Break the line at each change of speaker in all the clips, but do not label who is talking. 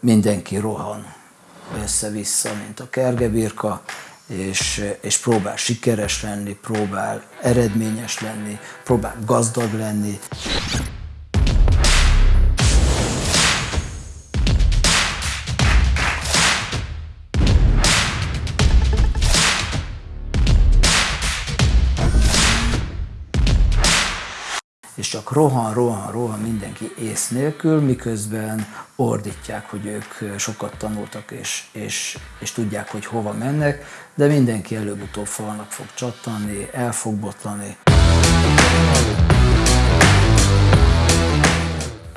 mindenki rohan össze-vissza, mint a kergebirka, és, és próbál sikeres lenni, próbál eredményes lenni, próbál gazdag lenni. És csak rohan, rohan, rohan mindenki ész nélkül, miközben ordítják, hogy ők sokat tanultak, és, és, és tudják, hogy hova mennek, de mindenki előbb-utóbb falnak fog csattanni, el fog botlani.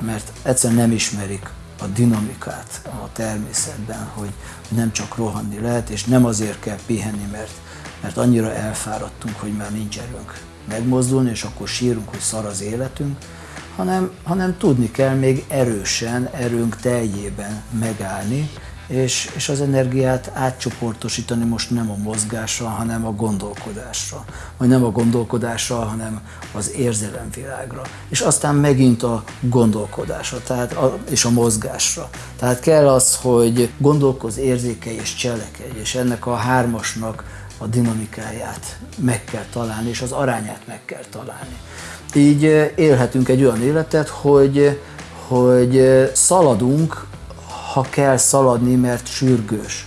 Mert egyszerűen nem ismerik a dinamikát a természetben, hogy nem csak rohanni lehet, és nem azért kell pihenni, mert, mert annyira elfáradtunk, hogy már nincs erőnk megmozdulni, és akkor sírunk, hogy szar az életünk, hanem, hanem tudni kell még erősen, erőnk teljében megállni, és, és az energiát átcsoportosítani most nem a mozgásra, hanem a gondolkodásra. Vagy nem a gondolkodásra, hanem az érzelemvilágra. És aztán megint a gondolkodásra tehát a, és a mozgásra. Tehát kell az, hogy gondolkoz, érzékelj és cselekedj, és ennek a hármasnak a dinamikáját meg kell találni, és az arányát meg kell találni. Így élhetünk egy olyan életet, hogy, hogy szaladunk, ha kell szaladni, mert sürgős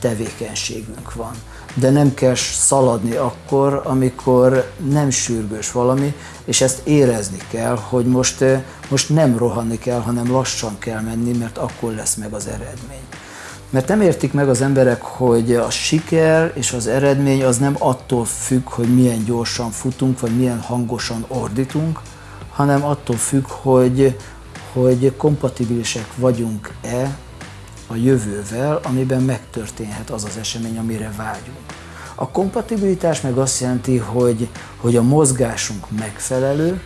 tevékenységünk van. De nem kell szaladni akkor, amikor nem sürgős valami, és ezt érezni kell, hogy most, most nem rohanni kell, hanem lassan kell menni, mert akkor lesz meg az eredmény. Mert nem értik meg az emberek, hogy a siker és az eredmény az nem attól függ, hogy milyen gyorsan futunk, vagy milyen hangosan ordítunk, hanem attól függ, hogy, hogy kompatibilisek vagyunk-e a jövővel, amiben megtörténhet az az esemény, amire vágyunk. A kompatibilitás meg azt jelenti, hogy, hogy a mozgásunk megfelelő,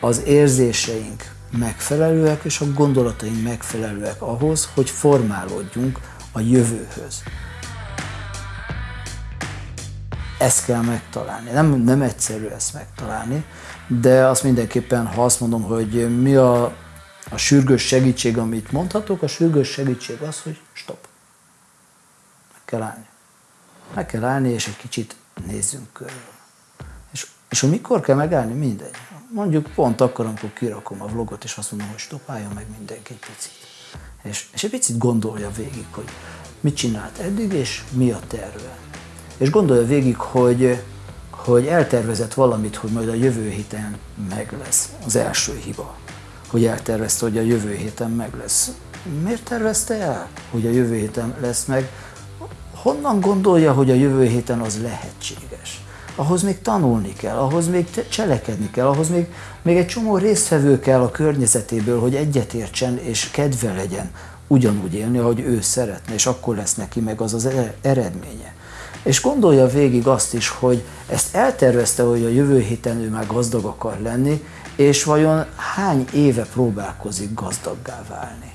az érzéseink megfelelőek, és a gondolataink megfelelőek ahhoz, hogy formálódjunk a jövőhöz. Ezt kell megtalálni. Nem, nem egyszerű ezt megtalálni, de azt mindenképpen, ha azt mondom, hogy mi a, a sürgős segítség, amit mondhatok, a sürgős segítség az, hogy stop. Meg kell állni. Meg kell állni, és egy kicsit nézzünk körül. És, és hogy mikor kell megállni, mindegy mondjuk pont akkor, amikor kirakom a vlogot, és azt mondom, hogy stoppáljon meg mindenki egy picit. És, és egy picit gondolja végig, hogy mit csinált eddig, és mi a terve. És gondolja végig, hogy, hogy eltervezett valamit, hogy majd a jövő héten meg lesz. Az első hiba, hogy eltervezte, hogy a jövő héten meg lesz. Miért tervezte el, hogy a jövő héten lesz meg? Honnan gondolja, hogy a jövő héten az lehetséges? Ahhoz még tanulni kell, ahhoz még cselekedni kell, ahhoz még, még egy csomó résztvevő kell a környezetéből, hogy egyetértsen és kedve legyen ugyanúgy élni, ahogy ő szeretne, és akkor lesz neki meg az az eredménye. És gondolja végig azt is, hogy ezt eltervezte, hogy a jövő héten ő már gazdag akar lenni, és vajon hány éve próbálkozik gazdaggá válni?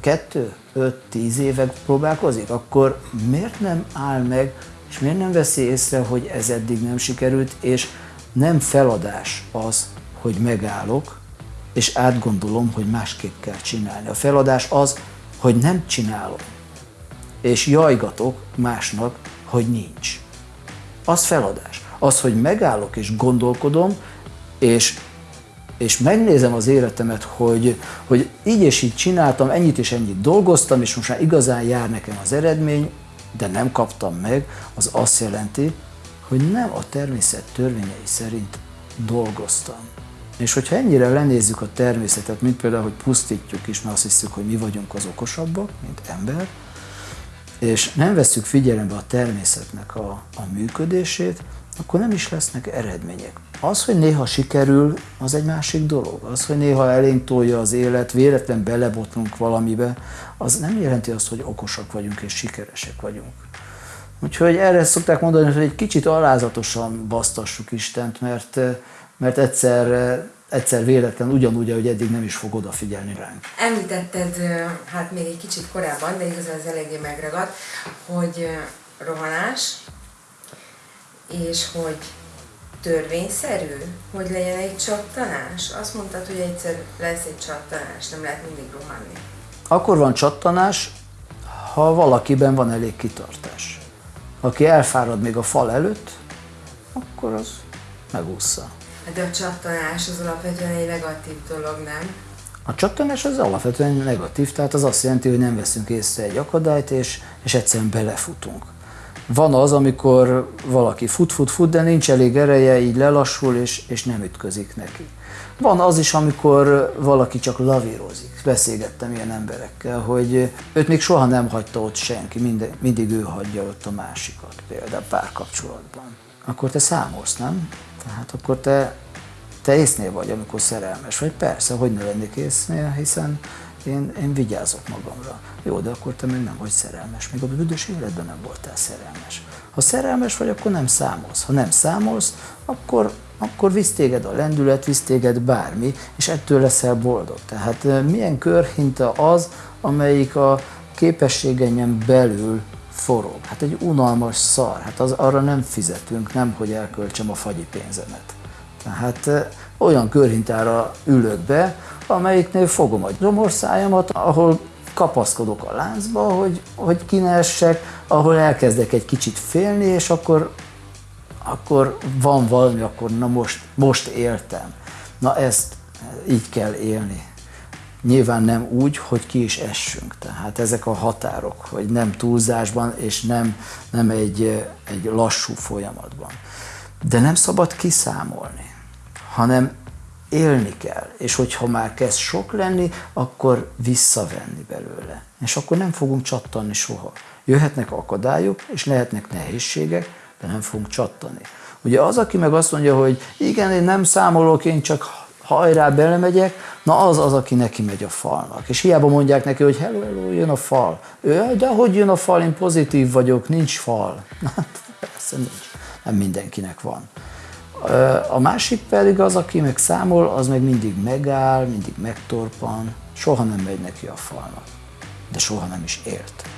Kettő, öt, tíz éve próbálkozik? Akkor miért nem áll meg és miért nem veszi észre, hogy ez eddig nem sikerült, és nem feladás az, hogy megállok, és átgondolom, hogy másképp kell csinálni. A feladás az, hogy nem csinálom, és jajgatok másnak, hogy nincs. Az feladás. Az, hogy megállok és gondolkodom, és, és megnézem az életemet, hogy, hogy így és így csináltam, ennyit és ennyit dolgoztam, és most már igazán jár nekem az eredmény, de nem kaptam meg, az azt jelenti, hogy nem a természet törvényei szerint dolgoztam. És hogyha ennyire lenézzük a természetet, mint például, hogy pusztítjuk is, mert azt hiszük, hogy mi vagyunk az okosabbak, mint ember, és nem veszük figyelembe a természetnek a, a működését, akkor nem is lesznek eredmények. Az, hogy néha sikerül, az egy másik dolog. Az, hogy néha elénk tolja az élet, véletlen belebotlunk valamibe, az nem jelenti azt, hogy okosak vagyunk és sikeresek vagyunk. Úgyhogy erre szokták mondani, hogy egy kicsit alázatosan basztassuk Istent, mert, mert egyszer, egyszer véletlen ugyanúgy, ahogy eddig nem is fog odafigyelni ránk.
Említetted, hát még egy kicsit korábban, de igazán ez eléggé megragadt, hogy rohanás, és hogy törvényszerű, hogy legyen egy csattanás? Azt mondtad, hogy egyszer lesz egy csattanás, nem lehet mindig rohanni.
Akkor van csattanás, ha valakiben van elég kitartás. Aki elfárad még a fal előtt, akkor az megúszza.
De a csattanás az alapvetően egy negatív dolog, nem?
A csattanás az alapvetően negatív, tehát az azt jelenti, hogy nem veszünk észre egy akadályt, és, és egyszerűen belefutunk. Van az, amikor valaki fut, fut, fut, de nincs elég ereje, így lelassul, és, és nem ütközik neki. Van az is, amikor valaki csak lavírozik. Beszélgettem ilyen emberekkel, hogy őt még soha nem hagyta ott senki, mindig, mindig ő hagyja ott a másikat, például párkapcsolatban. Akkor te számolsz, nem? Tehát akkor te, te észnél vagy, amikor szerelmes vagy. Persze, hogy ne lennék észnél, hiszen én, én vigyázok magamra. Jó, de akkor te még nem vagy szerelmes, még a büdös életben nem voltál szerelmes. Ha szerelmes vagy, akkor nem számolsz. Ha nem számolsz, akkor, akkor visz téged a lendület, visz téged bármi, és ettől leszel boldog. Tehát milyen körhinta az, amelyik a képességenyen belül forog. Hát egy unalmas szar, hát az, arra nem fizetünk, nem hogy elköltsem a fagyi pénzemet. Tehát olyan körhintára ülök be, amelyiknél fogom a gyomorszájamat, ahol kapaszkodok a láncba, hogy, hogy kinessek, ahol elkezdek egy kicsit félni, és akkor, akkor van valami, akkor na most, most éltem. Na ezt így kell élni. Nyilván nem úgy, hogy ki is essünk. Tehát ezek a határok, hogy nem túlzásban, és nem, nem egy, egy lassú folyamatban. De nem szabad kiszámolni, hanem élni kell, és hogyha már kezd sok lenni, akkor visszavenni belőle. És akkor nem fogunk csattanni soha. Jöhetnek akadályok, és lehetnek nehézségek, de nem fogunk csattani. Ugye az, aki meg azt mondja, hogy igen, én nem számolok, én csak hajrá belemegyek, na az az, aki neki megy a falnak. És hiába mondják neki, hogy hello, hello, jön a fal. Ő, de hogy jön a fal, én pozitív vagyok, nincs fal. Hát persze nincs. Nem mindenkinek van. A másik pedig az, aki meg számol, az meg mindig megáll, mindig megtorpan, soha nem megy neki a falnak, de soha nem is ért.